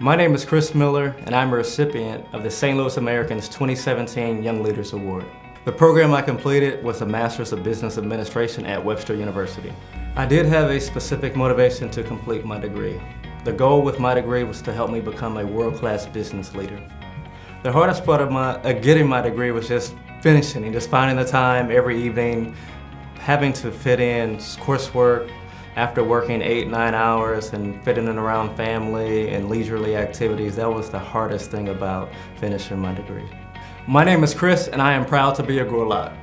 My name is Chris Miller, and I'm a recipient of the St. Louis Americans 2017 Young Leaders Award. The program I completed was a Master's of Business Administration at Webster University. I did have a specific motivation to complete my degree. The goal with my degree was to help me become a world-class business leader. The hardest part of my, uh, getting my degree was just finishing and just finding the time every evening, having to fit in coursework after working eight, nine hours and fitting in around family and leisurely activities. That was the hardest thing about finishing my degree. My name is Chris and I am proud to be a Gorlok.